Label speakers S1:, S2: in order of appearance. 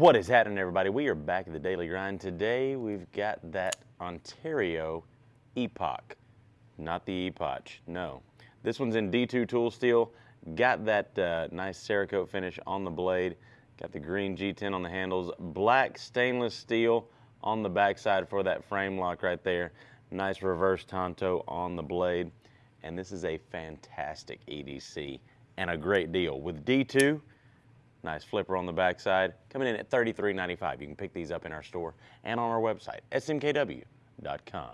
S1: What is happening, everybody? We are back at the Daily Grind. Today, we've got that Ontario Epoch, not the Epoch, no. This one's in D2 tool steel. Got that uh, nice Cerakote finish on the blade. Got the green G10 on the handles. Black stainless steel on the backside for that frame lock right there. Nice reverse Tonto on the blade. And this is a fantastic EDC and a great deal. With D2, Nice flipper on the backside, coming in at $33.95. You can pick these up in our store and on our website, smkw.com.